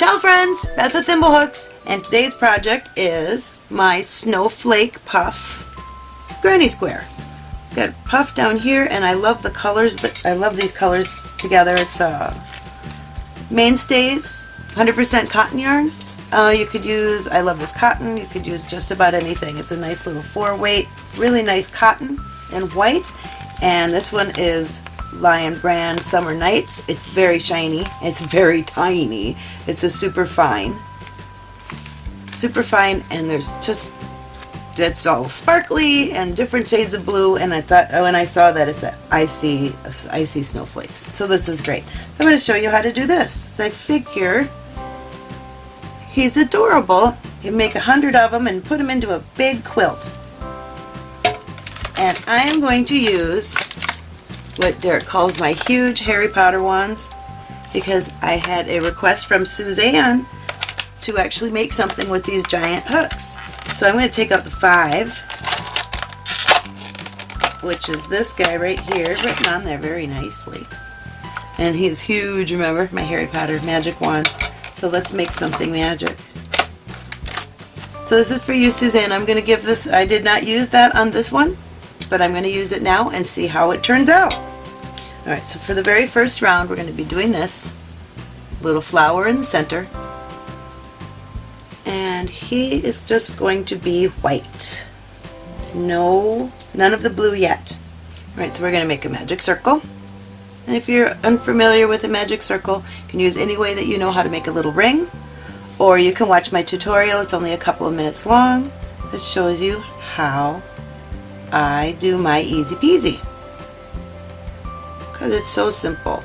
Ciao friends, Beth at Thimblehooks, and today's project is my snowflake puff granny square. Got a puff down here and I love the colors, that I love these colors together. It's uh, Mainstays, 100% cotton yarn. Uh, you could use, I love this cotton, you could use just about anything. It's a nice little four weight, really nice cotton and white. And this one is Lion Brand Summer Nights. It's very shiny. It's very tiny. It's a super fine. Super fine and there's just it's all sparkly and different shades of blue and I thought oh when I saw that I said icy icy snowflakes so this is great so I'm going to show you how to do this so I figure he's adorable you make a hundred of them and put them into a big quilt and I am going to use what Derek calls my huge Harry Potter wands because I had a request from Suzanne to actually make something with these giant hooks. So I'm going to take out the five, which is this guy right here, written on there very nicely. And he's huge, remember, my Harry Potter magic wands. So let's make something magic. So this is for you, Suzanne. I'm going to give this, I did not use that on this one, but I'm going to use it now and see how it turns out. Alright, so for the very first round we're going to be doing this. Little flower in the center. And he is just going to be white. No, none of the blue yet. Alright, so we're going to make a magic circle. And if you're unfamiliar with a magic circle, you can use any way that you know how to make a little ring. Or you can watch my tutorial, it's only a couple of minutes long, that shows you how I do my easy peasy. Because it's so simple.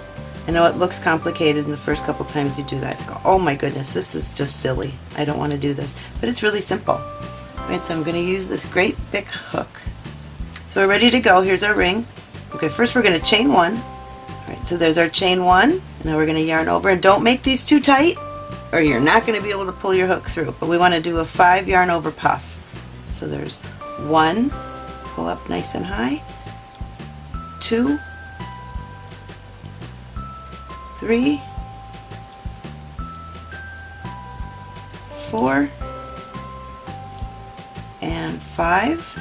I know it looks complicated in the first couple times you do that. It's go, oh my goodness, this is just silly. I don't want to do this. But it's really simple. Right, so I'm going to use this great big hook. So we're ready to go. Here's our ring. Okay, first we're going to chain one. All right, so there's our chain one. Now we're going to yarn over. And don't make these too tight or you're not going to be able to pull your hook through. But we want to do a five yarn over puff. So there's one, pull up nice and high, two, three, four, and five.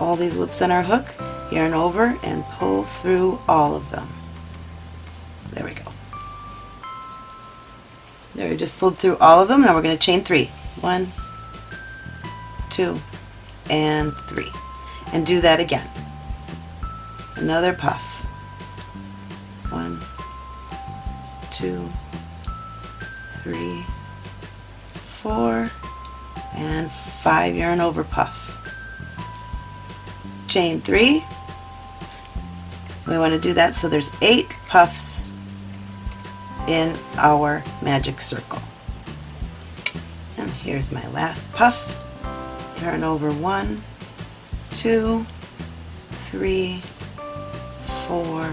All these loops on our hook, yarn over and pull through all of them. There we go. There, we just pulled through all of them. Now we're going to chain three. One, two, and three and do that again. Another puff. One, two, three, four, and five yarn over puff. Chain three. We want to do that so there's eight puffs in our magic circle. And here's my last puff. Yarn over one, two, three, four,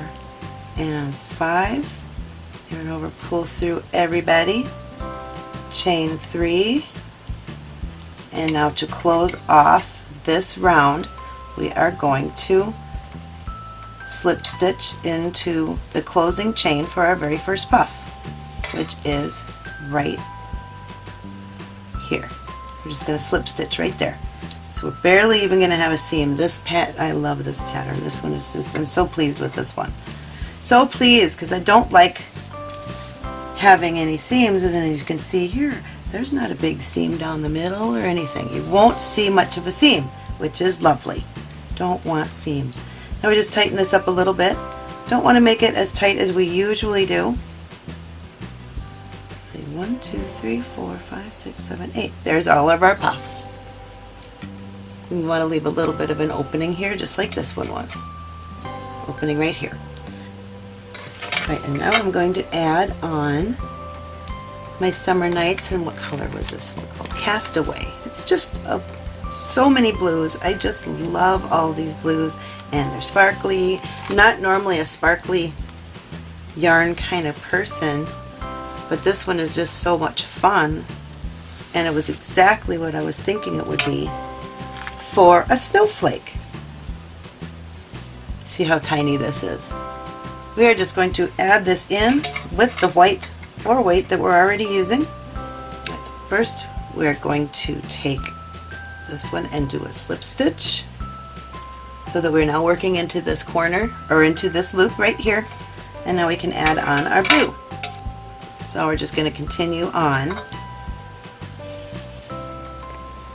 and five. Yarn over, pull through everybody. Chain three. And now to close off this round, we are going to slip stitch into the closing chain for our very first puff, which is right here. We're just going to slip stitch right there. So we're barely even going to have a seam. This pet, I love this pattern. This one is just, I'm so pleased with this one. So pleased because I don't like having any seams and as you can see here, there's not a big seam down the middle or anything. You won't see much of a seam, which is lovely. Don't want seams. Now we just tighten this up a little bit. Don't want to make it as tight as we usually do. See, one, two, three, four, five, six, seven, eight. There's all of our puffs. We want to leave a little bit of an opening here, just like this one was. Opening right here. Right, and now I'm going to add on my Summer Nights, and what color was this one called? Castaway. It's just a, so many blues. I just love all these blues, and they're sparkly. Not normally a sparkly yarn kind of person, but this one is just so much fun, and it was exactly what I was thinking it would be for a snowflake. See how tiny this is. We are just going to add this in with the white four weight that we're already using. That's first we're going to take this one and do a slip stitch so that we're now working into this corner or into this loop right here and now we can add on our blue. So we're just going to continue on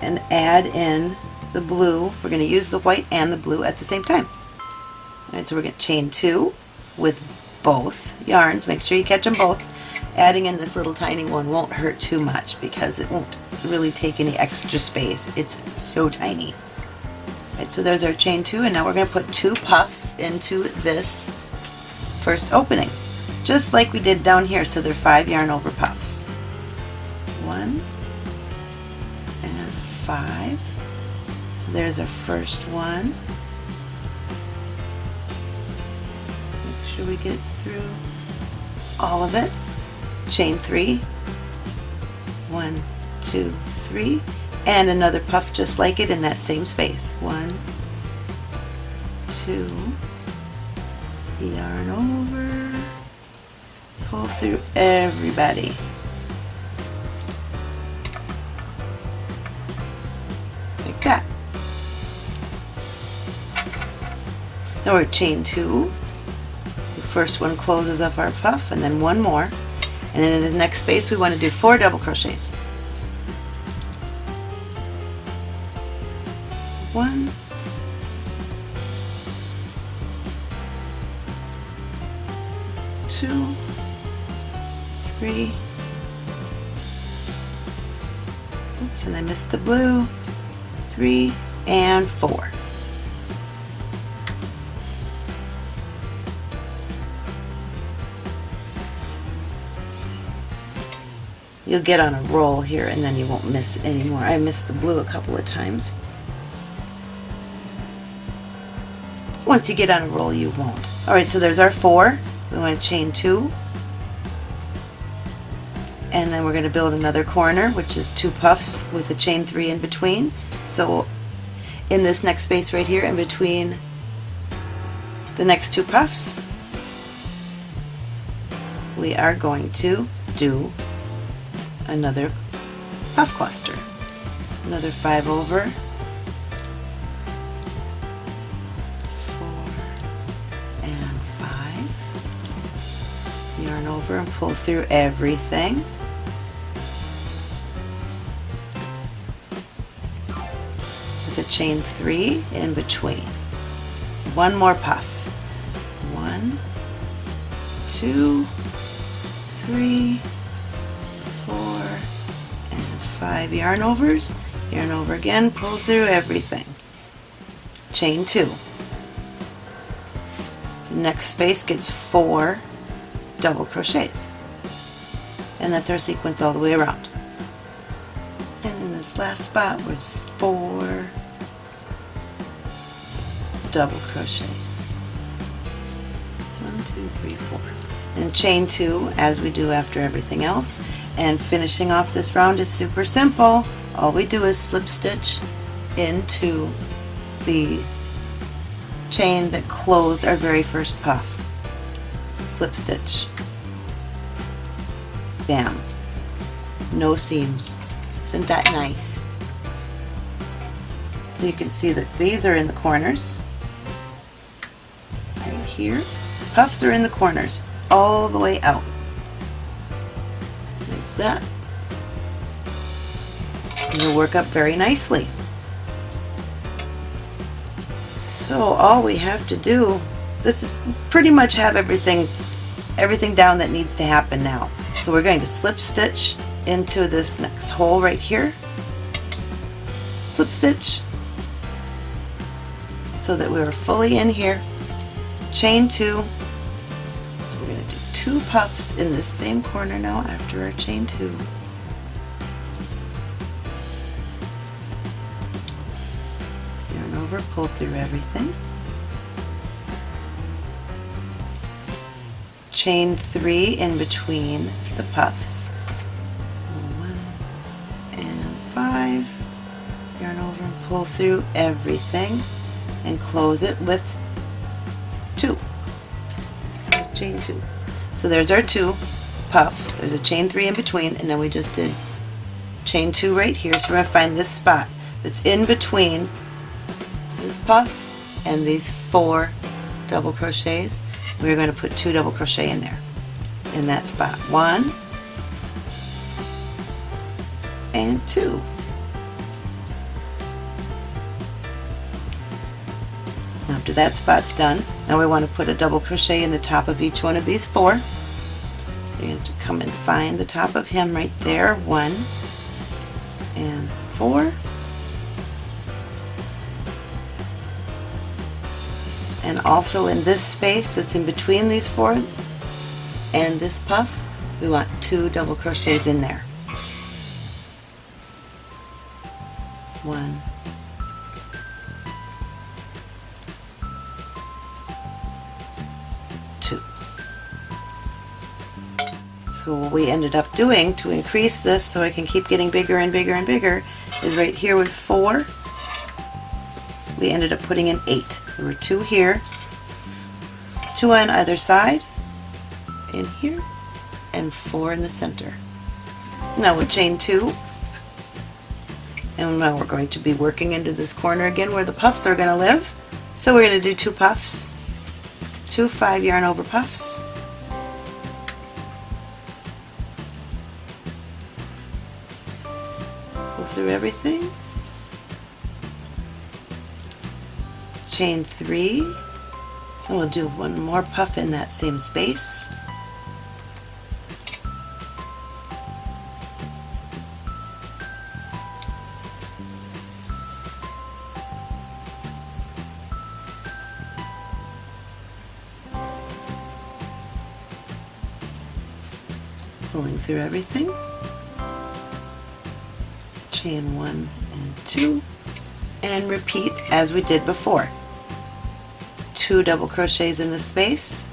and add in the blue. We're going to use the white and the blue at the same time. Alright, so we're going to chain two with both yarns. Make sure you catch them both. Adding in this little tiny one won't hurt too much because it won't really take any extra space. It's so tiny. Right, so there's our chain two and now we're going to put two puffs into this first opening just like we did down here so they're five yarn over puffs. One and five. So there's our first one. Make sure we get through all of it. Chain three. One, two, three. And another puff just like it in that same space. One, two, yarn over, pull through everybody. Like that. We're chain two. The first one closes up our puff and then one more. And in the next space we want to do four double crochets. One, two, three, oops, and I missed the blue, three, and four. You'll get on a roll here and then you won't miss anymore. I missed the blue a couple of times. Once you get on a roll, you won't. Alright, so there's our four. We want to chain two. And then we're going to build another corner, which is two puffs with a chain three in between. So in this next space right here, in between the next two puffs, we are going to do another puff cluster. Another five over, four, and five. Yarn over and pull through everything. With a chain three in between. One more puff. One, two, three, five yarn overs. Yarn over again, pull through everything. Chain two. The next space gets four double crochets. And that's our sequence all the way around. And in this last spot was four double crochets. One, two, three, four. And chain two as we do after everything else. And finishing off this round is super simple. All we do is slip stitch into the chain that closed our very first puff. Slip stitch. Bam. No seams. Isn't that nice? You can see that these are in the corners. Right here. Puffs are in the corners all the way out. That. You'll work up very nicely. So all we have to do, this is pretty much have everything everything down that needs to happen now. So we're going to slip stitch into this next hole right here. Slip stitch so that we're fully in here. Chain two. Two puffs in the same corner now after our chain two. Yarn over, pull through everything. chain three in between the puffs. One and five. Yarn over and pull through everything and close it with two. Chain two. So there's our two. puffs. There's a chain three in between, and then we just did chain two right here. So we're going to find this spot that's in between this puff and these four double crochets. We're going to put two double crochet in there, in that spot. One and two. After that spot's done, now we want to put a double crochet in the top of each one of these four. So you have to come and find the top of him right there. One and four. And also in this space that's in between these four and this puff, we want two double crochets in there. We ended up doing to increase this so I can keep getting bigger and bigger and bigger is right here was 4. We ended up putting in 8. There were 2 here, 2 on either side, in here, and 4 in the center. Now we'll chain 2 and now we're going to be working into this corner again where the puffs are going to live. So we're going to do two puffs, two 5 yarn over puffs, everything. Chain three, and we'll do one more puff in that same space. Pulling through everything chain one and two and repeat as we did before. Two double crochets in the space.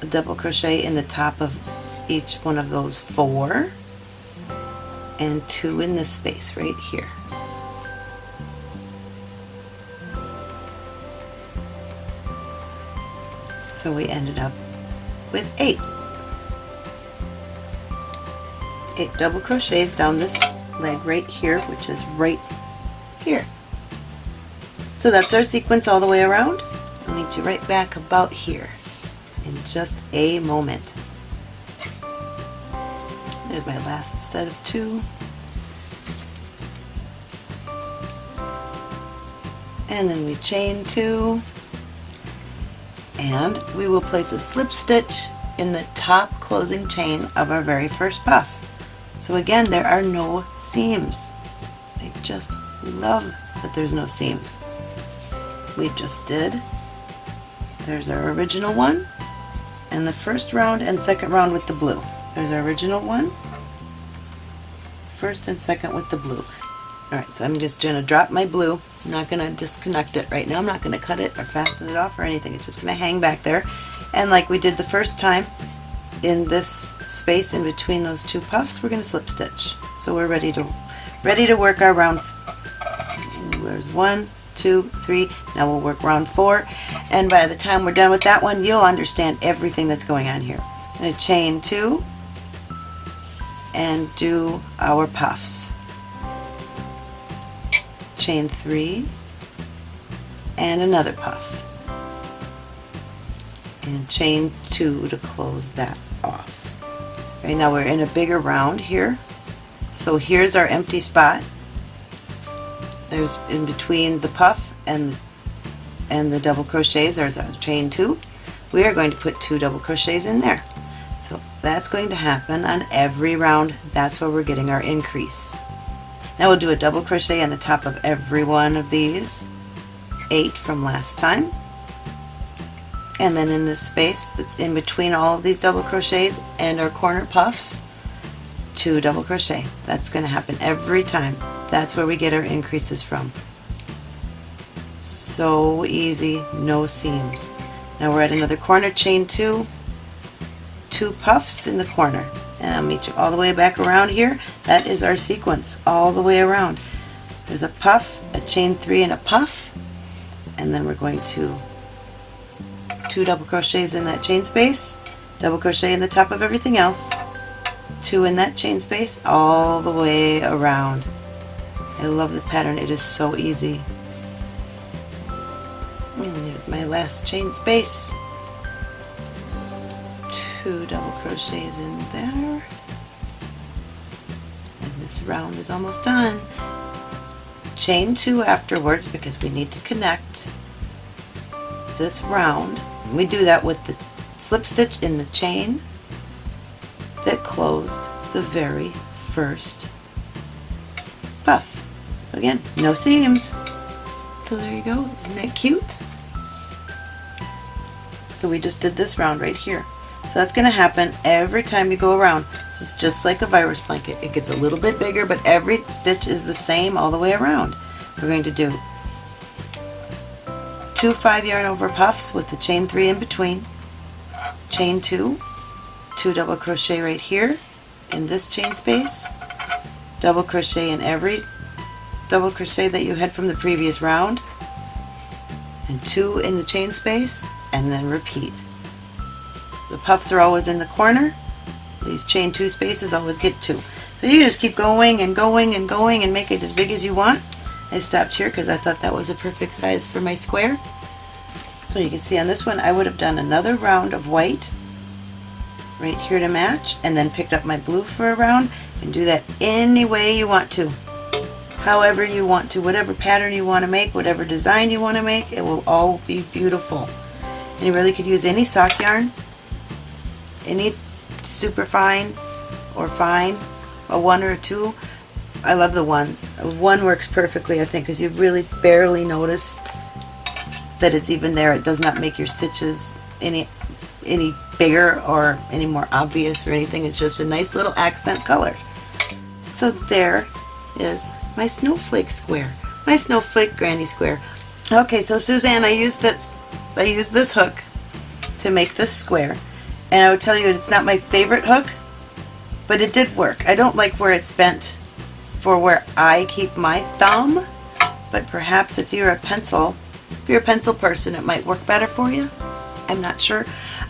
A double crochet in the top of each one of those four and two in this space right here So we ended up with eight. Eight double crochets down this leg right here, which is right here. So that's our sequence all the way around. I'll meet you right back about here in just a moment. There's my last set of two. And then we chain two and we will place a slip stitch in the top closing chain of our very first puff. So again, there are no seams. I just love that there's no seams. We just did. There's our original one, and the first round and second round with the blue. There's our original one, first and second with the blue. Alright, so I'm just going to drop my blue. I'm not going to disconnect it right now. I'm not going to cut it or fasten it off or anything. It's just going to hang back there. And like we did the first time, in this space in between those two puffs, we're going to slip stitch. So we're ready to ready to work our round. There's one, two, three. Now we'll work round four. And by the time we're done with that one, you'll understand everything that's going on here. I'm going to chain two and do our puffs chain three and another puff. And chain two to close that off. Right now we're in a bigger round here. So here's our empty spot. There's in between the puff and the, and the double crochets there's our chain two. We are going to put two double crochets in there. So that's going to happen on every round. That's where we're getting our increase now we'll do a double crochet on the top of every one of these, eight from last time. And then in this space that's in between all of these double crochets and our corner puffs, two double crochet. That's going to happen every time. That's where we get our increases from. So easy, no seams. Now we're at another corner, chain two, two puffs in the corner and I'll meet you all the way back around here. That is our sequence all the way around. there's a puff, a chain three and a puff, and then we're going to two double crochets in that chain space, double crochet in the top of everything else, two in that chain space all the way around. I love this pattern, it is so easy. And there's my last chain space. Two double crochets in there. And this round is almost done. Chain two afterwards because we need to connect this round. We do that with the slip stitch in the chain that closed the very first puff. Again, no seams. So there you go. Isn't that cute? So we just did this round right here. So that's going to happen every time you go around. This is just like a virus blanket. It gets a little bit bigger, but every stitch is the same all the way around. We're going to do two 5 yarn over puffs with the chain 3 in between, chain 2, 2 double crochet right here in this chain space, double crochet in every double crochet that you had from the previous round, and 2 in the chain space, and then repeat. The puffs are always in the corner. These chain 2 spaces always get 2. So you just keep going and going and going and make it as big as you want. I stopped here because I thought that was a perfect size for my square. So you can see on this one I would have done another round of white right here to match and then picked up my blue for a round and do that any way you want to however you want to whatever pattern you want to make whatever design you want to make it will all be beautiful and you really could use any sock yarn any super fine or fine a one or a two I love the ones one works perfectly I think because you really barely notice that it's even there it does not make your stitches any any bigger or any more obvious or anything. It's just a nice little accent color. So there is my snowflake square, my snowflake granny square. Okay, so Suzanne, I used this, I used this hook to make this square, and I would tell you it's not my favorite hook, but it did work. I don't like where it's bent for where I keep my thumb, but perhaps if you're a pencil, if you're a pencil person, it might work better for you. I'm not sure.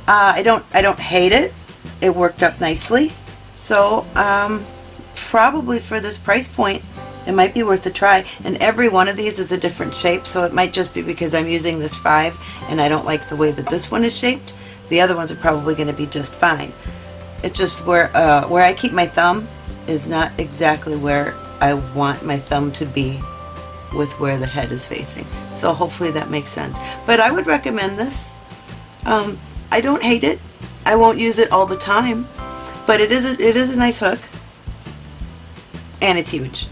Uh, I don't I don't hate it. It worked up nicely. So um, probably for this price point, it might be worth a try. And every one of these is a different shape, so it might just be because I'm using this 5 and I don't like the way that this one is shaped. The other ones are probably going to be just fine. It's just where, uh, where I keep my thumb is not exactly where I want my thumb to be with where the head is facing. So hopefully that makes sense. But I would recommend this. Um, I don't hate it. I won't use it all the time, but it is a, it is a nice hook, and it's huge.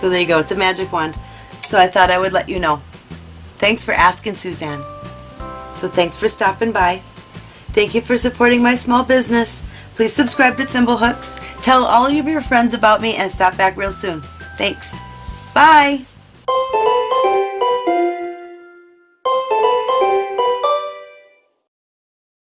So there you go. It's a magic wand. So I thought I would let you know. Thanks for asking, Suzanne. So thanks for stopping by. Thank you for supporting my small business. Please subscribe to Thimblehooks. Tell all of your friends about me and stop back real soon. Thanks. Bye.